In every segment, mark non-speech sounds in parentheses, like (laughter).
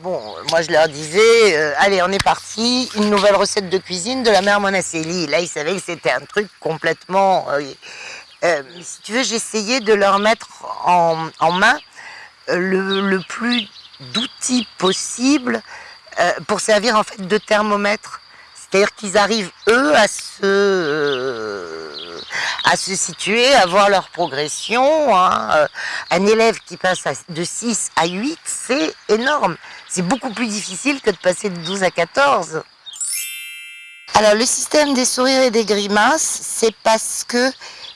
Bon, moi je leur disais, euh, allez, on est parti, une nouvelle recette de cuisine de la mère Monaceli. Là, ils savaient que c'était un truc complètement... Euh, euh, si tu veux, j'essayais de leur mettre en, main le, plus d'outils possible pour servir en fait de thermomètre. C'est-à-dire qu'ils arrivent, eux, à se à se situer, à voir leur progression. Hein. Euh, un élève qui passe de 6 à 8, c'est énorme. C'est beaucoup plus difficile que de passer de 12 à 14. Alors le système des sourires et des grimaces, c'est parce que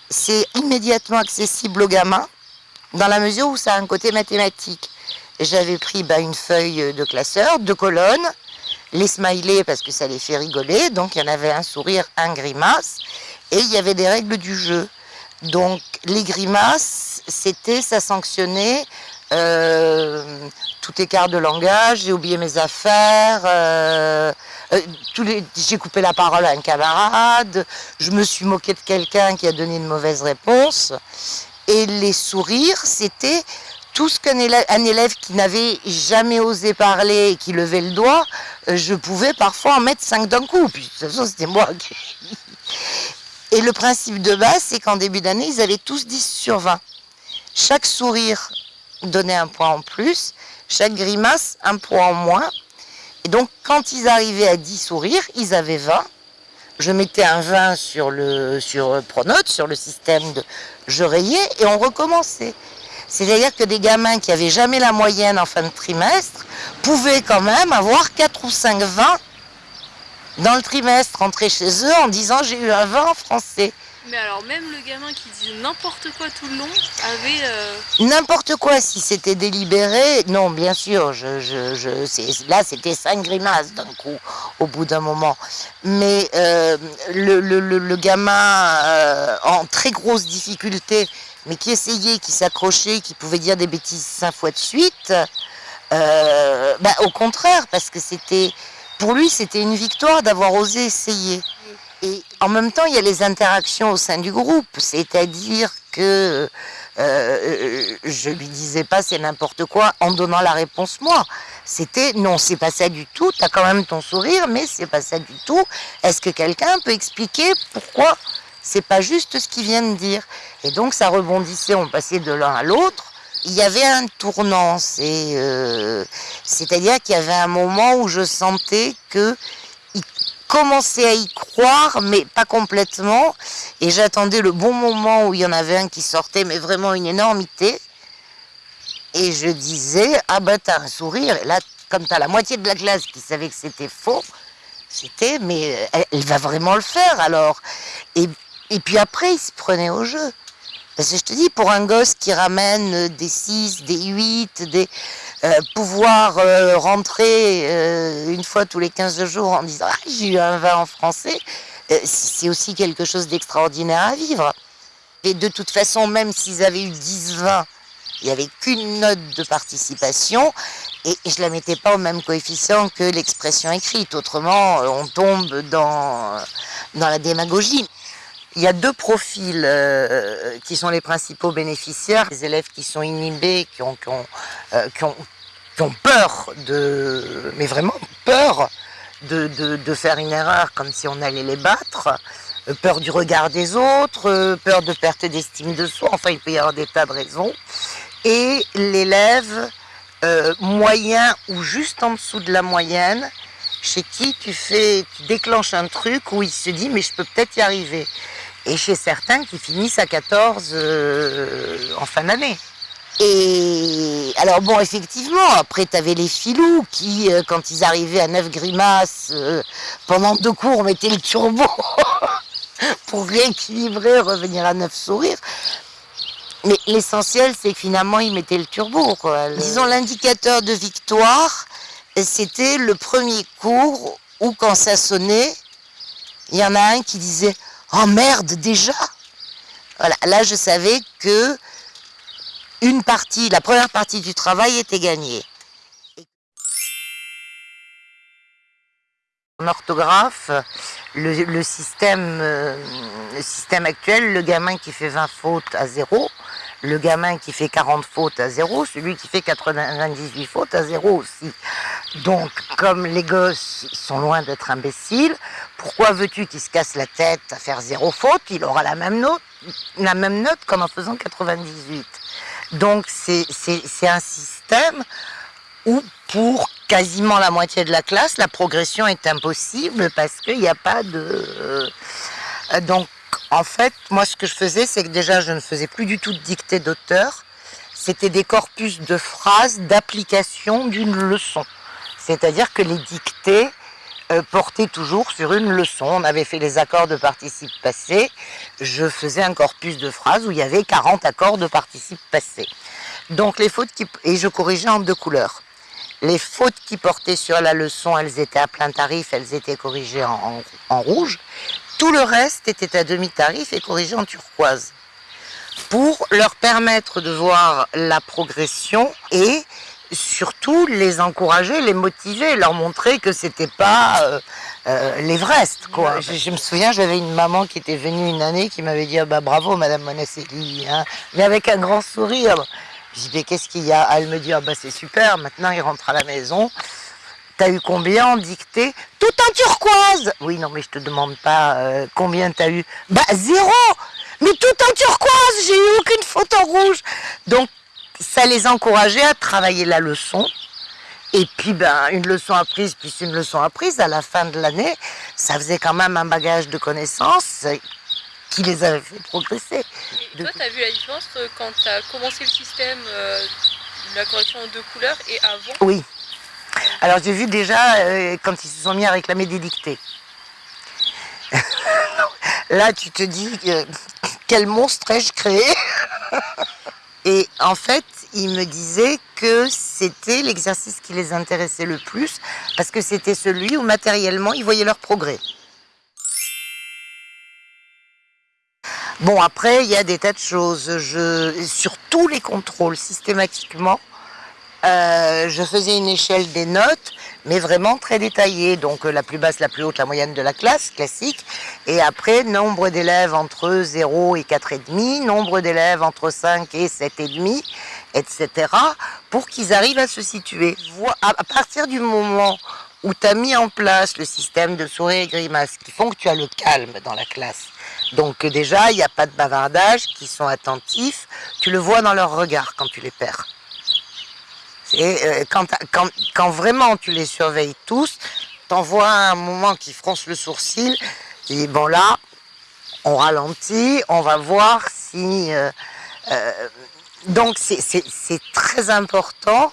c'est immédiatement accessible aux gamins, dans la mesure où ça a un côté mathématique. J'avais pris bah, une feuille de classeur, deux colonnes, les smileys parce que ça les fait rigoler, donc il y en avait un sourire, un grimace, et il y avait des règles du jeu. Donc les grimaces, c'était, ça sanctionnait euh, tout écart de langage, j'ai oublié mes affaires, euh, euh, j'ai coupé la parole à un camarade, je me suis moqué de quelqu'un qui a donné une mauvaise réponse. Et les sourires, c'était tout ce qu'un élève, qui n'avait jamais osé parler et qui levait le doigt, je pouvais parfois en mettre cinq d'un coup. De toute façon, c'était moi qui... Et le principe de base, c'est qu'en début d'année, ils avaient tous 10 sur 20. Chaque sourire donnait un point en plus, chaque grimace un point en moins. Et donc, quand ils arrivaient à 10 sourires, ils avaient 20. Je mettais un 20 sur, le, sur Pronote, sur le système de je rayais, et on recommençait. C'est-à-dire que des gamins qui n'avaient jamais la moyenne en fin de trimestre pouvaient quand même avoir 4 ou 5 20 dans le trimestre, rentrer chez eux en disant j'ai eu un vin en français. Mais alors même le gamin qui disait n'importe quoi tout le long avait... Euh, n'importe quoi si c'était délibéré, non bien sûr, je, je, je là c'était cinq grimaces d'un coup au bout d'un moment. Mais euh, le, le, le, gamin euh, en très grosse difficulté, mais qui essayait, qui s'accrochait, qui pouvait dire des bêtises cinq fois de suite, bah, au contraire, parce que c'était pour lui, c'était une victoire d'avoir osé essayer. Et en même temps, il y a les interactions au sein du groupe, c'est-à-dire que euh, je lui disais pas c'est n'importe quoi en donnant la réponse moi. C'était non, c'est pas ça du tout, tu as quand même ton sourire, mais c'est pas ça du tout. Est-ce que quelqu'un peut expliquer pourquoi c'est pas juste ce qu'il vient de dire? Et donc ça rebondissait, on passait de l'un à l'autre il y avait un tournant, euh, c'est-à-dire qu'il y avait un moment où je sentais que il commençait à y croire, mais pas complètement, et j'attendais le bon moment où il y en avait un qui sortait, mais vraiment une énormité, et je disais, ah ben t'as un sourire, et là, comme t'as la moitié de la classe qui savait que c'était faux, c'était, mais elle, va vraiment le faire alors. Et, et puis après, il se prenait au jeu. Parce que je te dis, pour un gosse qui ramène des 6, des 8, des, euh, pouvoir euh, rentrer euh, une fois tous les 15 jours en disant ah, j'ai eu un vin en français, c'est aussi quelque chose d'extraordinaire à vivre. Et de toute façon, même s'ils avaient eu 10-20, il n'y avait qu'une note de participation et je ne la mettais pas au même coefficient que l'expression écrite. Autrement, on tombe dans, dans la démagogie. Il y a deux profils euh, qui sont les principaux bénéficiaires. Les élèves qui sont inhibés, qui ont, qui ont, euh, qui ont, qui ont peur de, mais vraiment peur de, de, de, faire une erreur comme si on allait les battre, euh, peur du regard des autres, peur de perte d'estime de soi, enfin il peut y avoir des tas de raisons. Et l'élève moyen ou juste en dessous de la moyenne, chez qui tu fais, tu déclenches un truc où il se dit mais je peux peut-être y arriver et chez certains qui finissent à 14 euh, en fin d'année. Et alors bon, effectivement, après tu avais les filous qui, euh, quand ils arrivaient à 9 grimaces, euh, pendant deux cours, mettaient le turbo (laughs) pour rééquilibrer, revenir à 9 sourires. Mais l'essentiel, c'est que finalement, ils mettaient le turbo. Disons, l'indicateur de victoire, c'était le premier cours où quand ça sonnait, il y en a un qui disait Oh merde, déjà là je savais que une partie, la première partie du travail était gagnée. En orthographe, le, système, euh, le système actuel, le gamin qui fait 20 fautes à zéro, le gamin qui fait 40 fautes à zéro, celui qui fait 98 fautes à zéro aussi. Donc, comme les gosses sont loin d'être imbéciles, pourquoi veux-tu qu'il se casse la tête à faire zéro faute? Il aura la même note, la même note qu'en en faisant 98. Donc, c'est un système où pour quasiment la moitié de la classe, la progression est impossible parce qu'il n'y a pas de... Euh, donc, en fait, moi, ce que je faisais, c'est que déjà, je ne faisais plus du tout de dictée d'auteur. C'était des corpus de phrases d'application d'une leçon. C'est-à-dire que les dictées euh, portaient toujours sur une leçon. On avait fait les accords de participe passé. Je faisais un corpus de phrases où il y avait 40 accords de participe passé. Donc les fautes qui... Et je corrigeais en deux couleurs. Les fautes qui portaient sur la leçon, elles étaient à plein tarif, elles étaient corrigées en, rouge. Tout le reste était à demi-tarif et corrigé en turquoise. Pour leur permettre de voir la progression et surtout les encourager, les motiver, leur montrer que c'était pas euh, euh, l'Everest quoi. Je, me souviens, j'avais une maman qui était venue une année qui m'avait dit ah bah bravo Madame Monasselli, hein, mais avec un grand sourire. Je dis mais qu'est-ce qu'il y a? Elle me dit ah bah c'est super, maintenant il rentre à la maison. T'as eu combien en dictée? Tout en turquoise Oui non mais je te demande pas euh, combien t'as eu. Bah zéro Mais tout en turquoise, j'ai eu aucune photo rouge. Donc ça les encourageait à travailler la leçon. Et puis, ben, une leçon apprise, puis une leçon apprise, à la fin de l'année, ça faisait quand même un bagage de connaissances qui les avait fait progresser. Et toi, tu as vu la différence quand tu as commencé le système euh, de la correction en deux couleurs et avant? Oui. Alors, j'ai vu déjà euh, quand ils se sont mis à réclamer des dictées. (laughs) Là, tu te dis, euh, quel monstre ai-je créé? Et en fait, ils me disaient que c'était l'exercice qui les intéressait le plus, parce que c'était celui où matériellement, ils voyaient leur progrès. Bon, après, il y a des tas de choses. Sur tous les contrôles, systématiquement, euh, je faisais une échelle des notes, mais vraiment très détaillée. Donc euh, la plus basse, la plus haute, la moyenne de la classe, classique. Et après, nombre d'élèves entre 0 et 4,5, nombre d'élèves entre 5 et 7,5, etc. pour qu'ils arrivent à se situer. À partir du moment où tu as mis en place le système de souris et grimaces qui font que tu as le calme dans la classe, donc déjà, il n'y a pas de bavardage, qui sont attentifs, tu le vois dans leur regard quand tu les perds. Et euh, quand, quand, vraiment tu les surveilles tous, t'en vois un moment qui fronce le sourcil, dis bon là, on ralentit, on va voir si... Euh, euh, donc c'est très important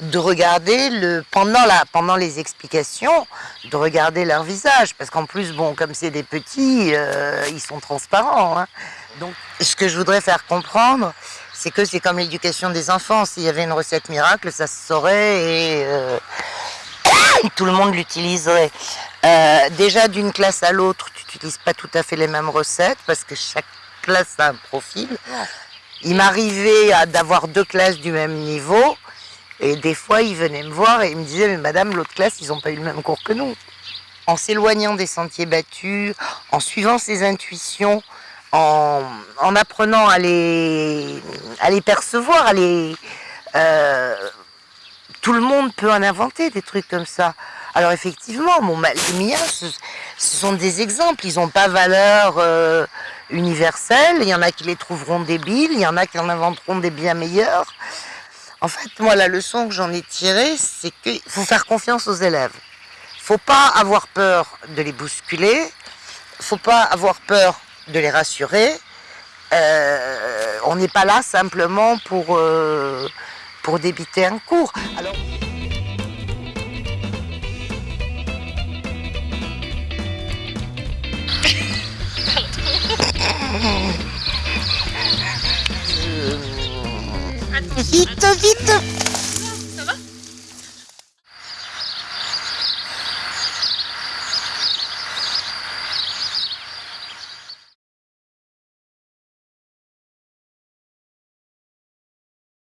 de regarder le pendant la pendant les explications de regarder leur visage parce qu'en plus bon comme c'est des petits ils sont transparents hein. donc ce que je voudrais faire comprendre c'est que c'est comme l'éducation des enfants. S'il y avait une recette miracle, ça se saurait et euh, (coughs) tout le monde l'utiliserait. Euh, déjà, d'une classe à l'autre, tu n'utilises pas tout à fait les mêmes recettes parce que chaque classe a un profil. Il m'arrivait d'avoir deux classes du même niveau et des fois, ils venaient me voir et ils me disaient « Mais madame, l'autre classe, ils n'ont pas eu le même cours que nous. » En s'éloignant des sentiers battus, en suivant ses intuitions, en, apprenant à les, à les percevoir, à les, euh, tout le monde peut en inventer des trucs comme ça. Alors effectivement, les miens, ce, sont des exemples, ils n'ont pas valeur euh, universelle, il y en a qui les trouveront débiles, il y en a qui en inventeront des bien meilleurs. En fait, moi, la leçon que j'en ai tirée, c'est qu'il faut faire confiance aux élèves. Il faut pas avoir peur de les bousculer, il faut pas avoir peur de les rassurer. Euh, on n'est pas là simplement pour, euh, pour débiter un cours. Alors... vite, vite